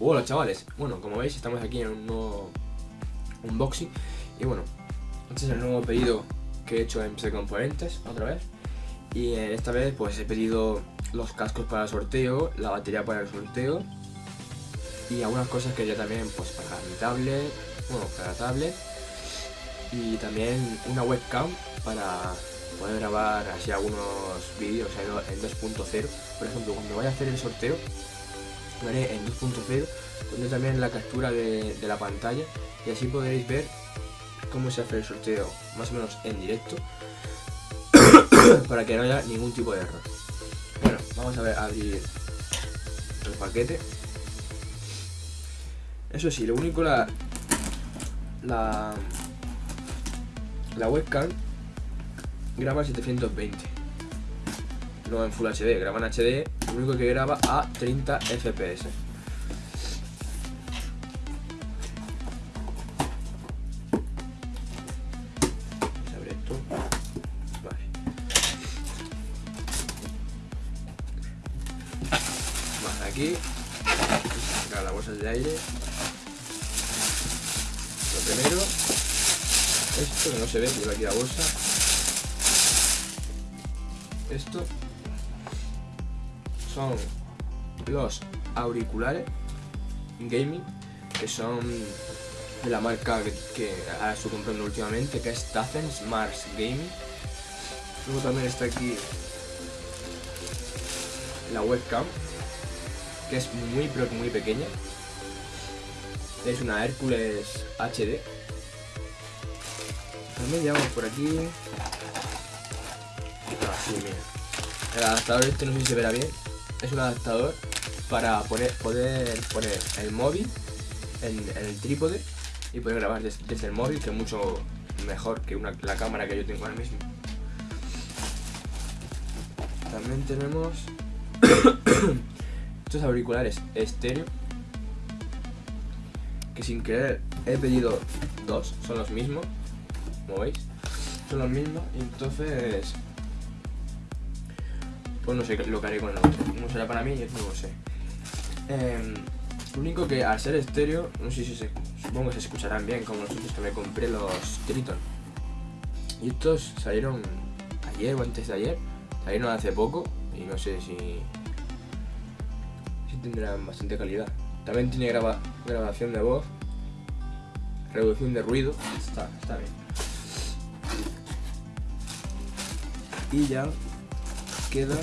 Hola chavales, bueno como veis estamos aquí en un nuevo unboxing. Y bueno, este es el nuevo pedido que he hecho en PC Componentes otra vez. Y esta vez pues he pedido los cascos para el sorteo, la batería para el sorteo y algunas cosas que ya también pues para mi tablet, bueno para la tablet. Y también una webcam para poder grabar así algunos vídeos en 2.0 por ejemplo cuando vaya a hacer el sorteo lo haré en 2.0 pondré también la captura de, la pantalla y así podréis ver cómo se hace el sorteo más o menos en directo para que no haya ningún tipo de error. Bueno, vamos a ver abrir el paquete. Eso sí, lo único la la la webcam graba 720 no en Full HD, graba en HD, lo único que graba a 30 FPS. Esto. Vale. Vale, aquí. Sacar las bolsas de aire. Lo primero, esto que no se ve, lleva aquí la bolsa. Esto son los auriculares gaming que son de la marca que, ahora estoy comprando últimamente que es Tazen Smart Gaming. Luego también está aquí la webcam que es muy pero muy pequeña. Es una Hércules HD también llevamos por aquí. Ah, el adaptador este no sé si se verá bien es un adaptador para poner, poder poner el móvil en, el trípode y poder grabar desde, el móvil, que es mucho mejor que la cámara que yo tengo ahora mismo. También tenemos estos auriculares estéreo, que sin querer he pedido dos, son los mismos, como veis, son los mismos, y entonces pues no sé lo que haré con el otro. Uno será para mí y otro no lo sé. Em, lo único que al ser estéreo, no sé si se, supongo que se escucharán bien, como los otros que me compré los Triton. Y estos salieron ayer o antes de ayer, salieron hace poco y no sé si, si tendrán bastante calidad. También tiene grabación de voz, reducción de ruido, está, está bien. Y ya queda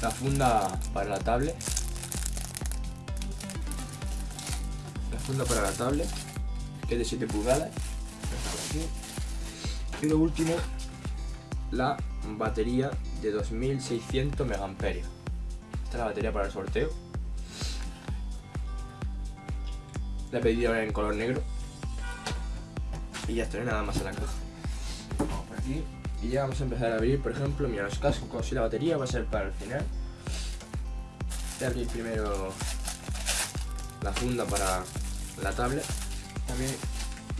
la funda para la tablet. La funda para la tablet que es de 7 pulgadas. Y lo último la batería de 2600 megamperios. Esta es la batería para el sorteo. La he pedido en color negro. Y ya está, nada más en la caja. Vamos por aquí y ya vamos a empezar a abrir, por ejemplo, mira, los cascos y la batería va a ser para el final. Voy a abrir primero la funda para la tablet. También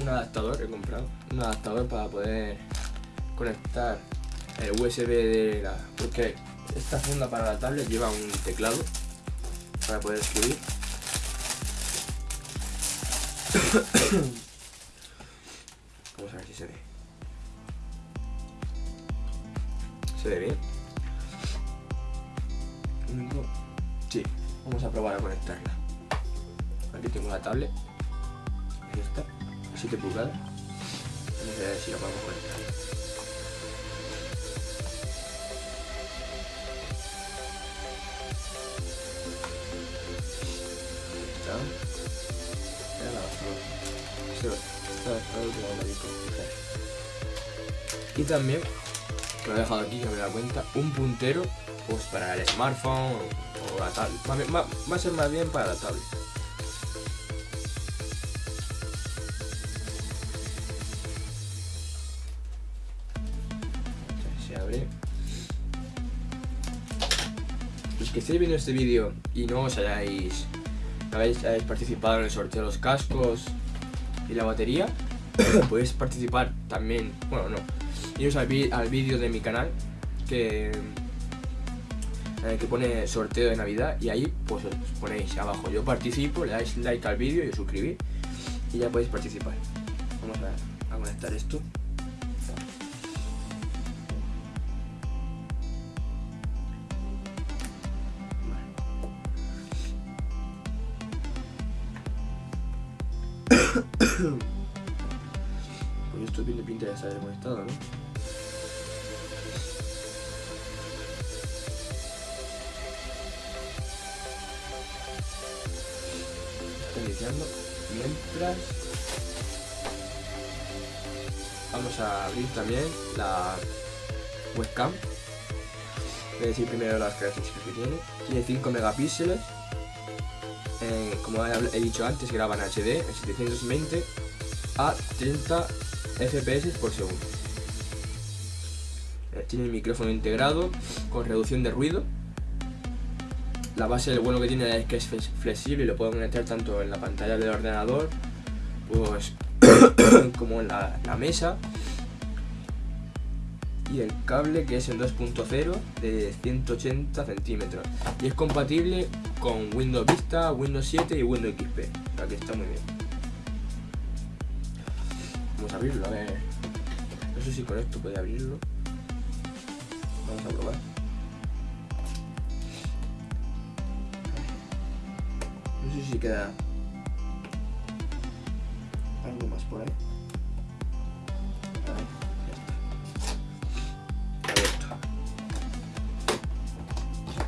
un adaptador he comprado, un adaptador para poder conectar el USB de la... porque esta funda para la tablet lleva un teclado para poder escribir. Vamos a ver si se ve. ¿Se ve bien? Sí, vamos a probar a conectarla. Aquí tengo la tablet. Ahí está, 7 pulgadas. Vamos a ver si la podemos conectar. Y también lo he dejado aquí, que me da cuenta, un puntero pues para el smartphone o la tablet. Va, a ser más bien para la tablet. Se abre. Los que estéis viendo este vídeo y no os hayáis, no hayáis participado en el sorteo de los cascos y la batería, podéis participar también, bueno no, iros al, vídeo de mi canal que el que pone sorteo de Navidad y ahí pues os ponéis abajo yo participo, le dais like al vídeo y os suscribís y ya podéis participar. Vamos a conectar esto. Mientras vamos a abrir también la webcam. Voy a decir primero las características que tiene. Tiene 5 megapíxeles. Eh, como he dicho antes, graba en HD en 720 a 30 fps por segundo. Eh, tiene el micrófono integrado con reducción de ruido. La base, lo bueno que tiene es que es flexible y lo puedo conectar tanto en la pantalla del ordenador pues, como en la, mesa. Y el cable que es en 2.0 de 180 centímetros. Y es compatible con Windows Vista, Windows 7 y Windows XP o que está muy bien. Vamos a abrirlo, a ver. No sé si con esto puede abrirlo. Vamos a probar sé si queda algo más por ahí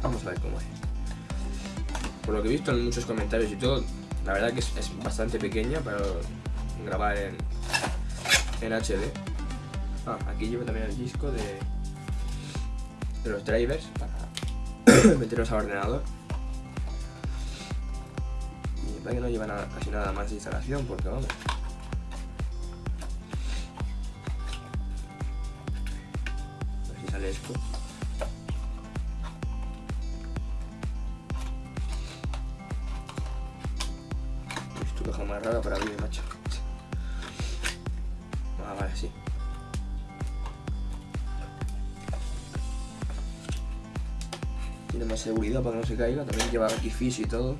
Vamos a ver cómo es. Por lo que he visto en muchos comentarios y todo, la verdad que es, es bastante pequeña para grabar en, en HD. Ah, aquí llevo también el disco de, de los drivers para meterlos al ordenador. Que no lleva casi nada más de instalación porque vamos. A ver si sale esto. Esto caja más rara para abrir, macho. Ah, vale, sí. Tiene más seguridad para que no se caiga. También lleva aquí fish y todo.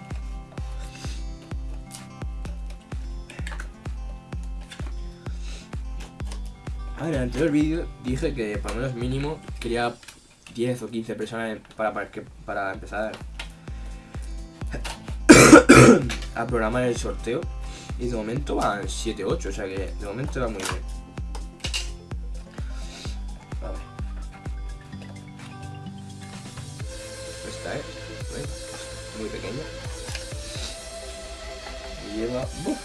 Ah, en el anterior vídeo dije que por lo menos mínimo quería 10 o 15 personas para, para, para empezar a programar el sorteo y de momento van 7 8, o sea que de momento va muy bien. A ver. Esta es, ¿veis? Muy pequeña. Y lleva ¡buf!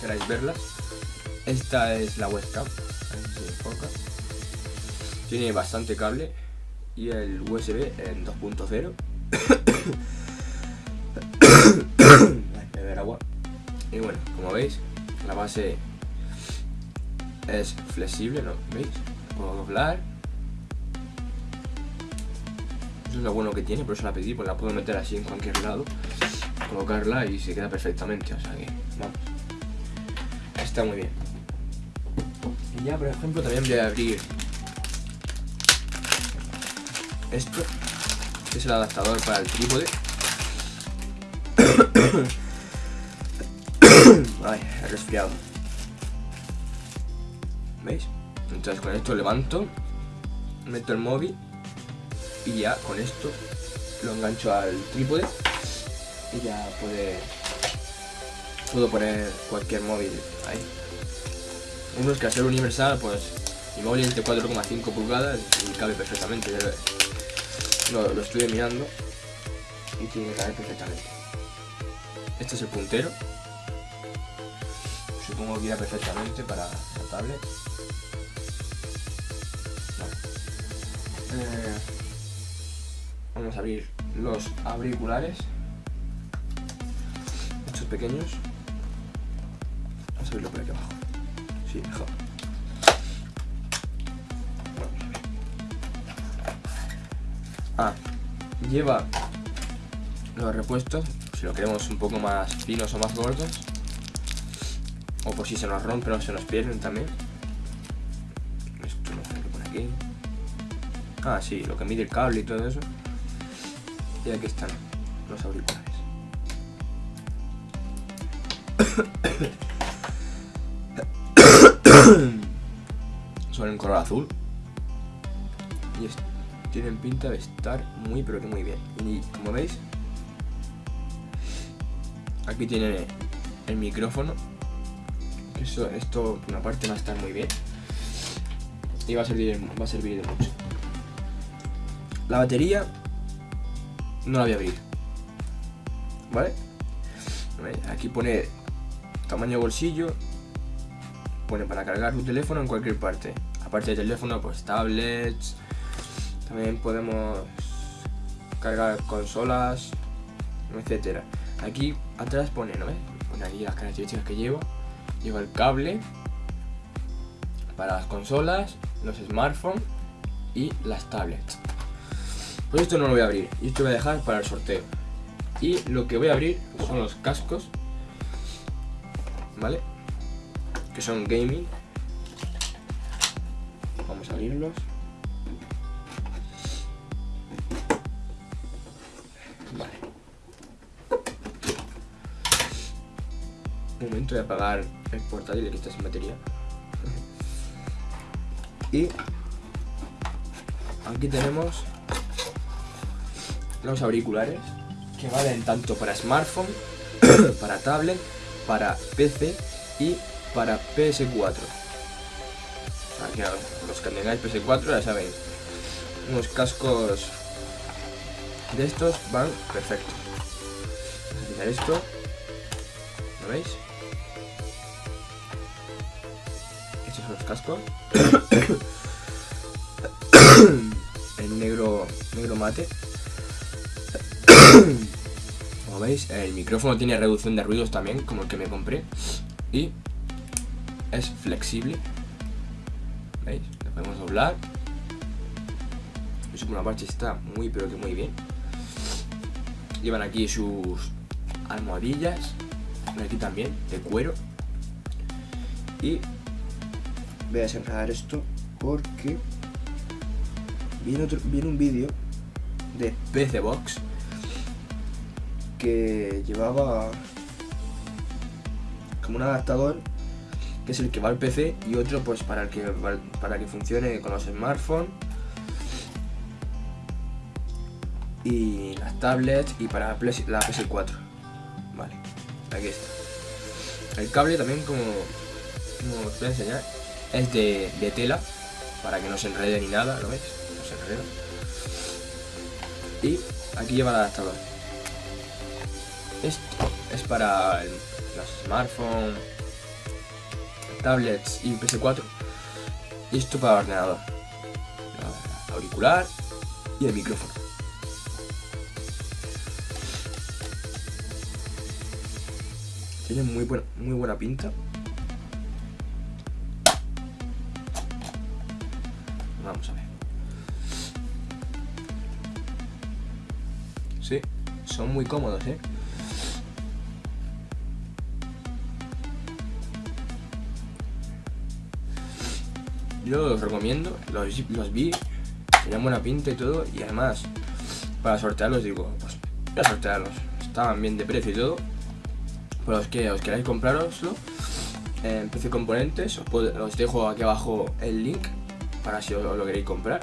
Queráis verlas. Esta es la webcam. Tiene bastante cable. Y el USB en 2.0. Ay, beber agua. Y bueno, como veis, la base es flexible, ¿no? ¿Veis? Puedo doblar. Eso es lo bueno que tiene, por eso la pedí, pues la puedo meter así en cualquier lado, colocarla y se queda perfectamente, o sea que, vamos. Está muy bien. Y ya, por ejemplo, también voy a abrir esto, que es el adaptador para el trípode. Ay, he resfriado. ¿Veis? Entonces con esto levanto, meto el móvil y ya con esto lo engancho al trípode y ya puede puedo poner cualquier móvil ahí. Uno es que al ser universal, pues mi móvil es de 4,5 pulgadas y cabe perfectamente. ya Lo, lo estuve mirando y tiene que caber perfectamente. Este es el puntero. Supongo que irá perfectamente para la tablet. Eh, vamos a abrir los auriculares. Estos pequeños. Abrirlo por aquí abajo. Sí, mejor. Ah, lleva los repuestos, si lo queremos un poco más finos o más gordos. O por si se nos rompen o se nos pierden también. Esto no sé qué pone aquí. Ah, sí, lo que mide el cable y todo eso. Y aquí están los auriculares. Son en color azul. Y tienen pinta de estar muy pero que muy bien. Y como veis, aquí tiene el micrófono. Esto, esto una parte va a estar muy bien. Y va a servir, va a servir de mucho. La batería no la voy a abrir. ¿Vale? Aquí pone tamaño bolsillo. Pone para cargar tu teléfono en cualquier parte. Aparte del teléfono, pues tablets. También podemos cargar consolas, etcétera. Aquí atrás pone, ¿no? Pone aquí las características que lleva. Lleva el cable para las consolas, los smartphones y las tablets. Pues esto no lo voy a abrir y esto lo voy a dejar para el sorteo. Y lo que voy a abrir son los cascos, ¿vale? Que son gaming. Vamos a abrirlos. Momento de apagar el portátil que está sin batería. y aquí tenemos los auriculares que valen tanto para smartphone, para tablet, para PC y para PS4. Aquí los que tengáis PS4 ya sabéis, unos cascos de estos van perfecto. Voy a esto, ¿lo veis? Estos son los cascos. en negro, negro mate como veis, el micrófono tiene reducción de ruidos también, como el que me compré. Y es flexible. ¿Veis? Lo podemos doblar. Por una parte está muy pero que muy bien. Llevan aquí sus almohadillas. Aquí también, de cuero. Y voy a desenredar esto porque viene, otro, viene un vídeo de PC Box que llevaba como un adaptador que es el que va al PC y otro pues para que para que funcione con los smartphones. Y las tablets y para la PS4 vale aquí está. El cable también como, como os voy a enseñar es de, de tela para que no se enrede ni nada ¿lo veis? no se enreda. Y aquí lleva el adaptador. Esto es para los smartphones, tablets y PS4. Y esto para el ordenador. auricular y el micrófono. Tiene muy buena, muy buena pinta. Vamos a ver. Sí, son muy cómodos, ¿eh? Yo los recomiendo, los, vi, tenían buena pinta y todo, y además, para sortearlos digo, pues a sortearlos. Estaban bien de precio y todo. Para los que os queráis compraroslo, en PC Componentes, os, dejo aquí abajo el link para si os lo queréis comprar.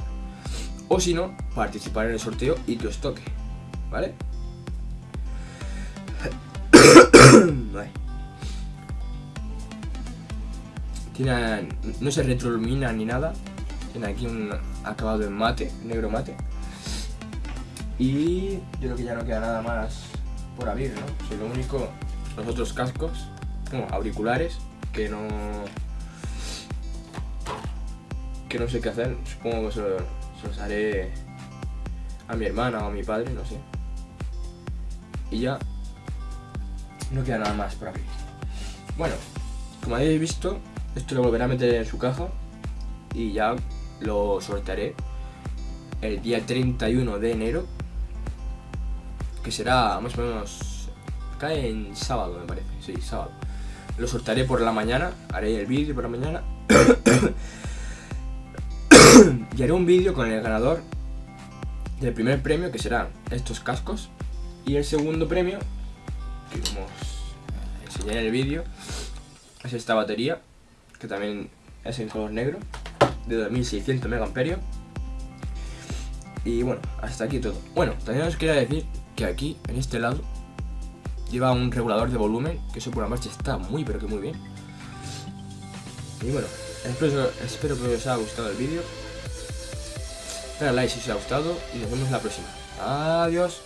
O si no, participar en el sorteo y que os toque, ¿vale? No se retroilumina ni nada. Tiene aquí un acabado en mate, negro mate. Y yo creo que ya no queda nada más por abrir, ¿no? Lo único, los otros cascos, como auriculares, que no... Que no sé qué hacer. Supongo que se, los haré a mi hermana o a mi padre, no sé. Y ya no queda nada más por abrir. Bueno, como habéis visto, esto lo volveré a meter en su caja y ya lo sortearé el día 31 de enero, que será más o menos, cae en sábado me parece, sí, sábado. Lo sortearé por la mañana, haré el vídeo por la mañana. y haré un vídeo con el ganador del primer premio, que serán estos cascos. Y el segundo premio, que como os enseñé en el vídeo, es esta batería, que también es en color negro, de 2600 mAh. Y bueno, hasta aquí todo. Bueno, también os quería decir que aquí, en este lado, lleva un regulador de volumen, que eso por la marcha está muy pero que muy bien. Y bueno, espero, espero que os haya gustado el vídeo. Dale like si os ha gustado y nos vemos la próxima. Adiós.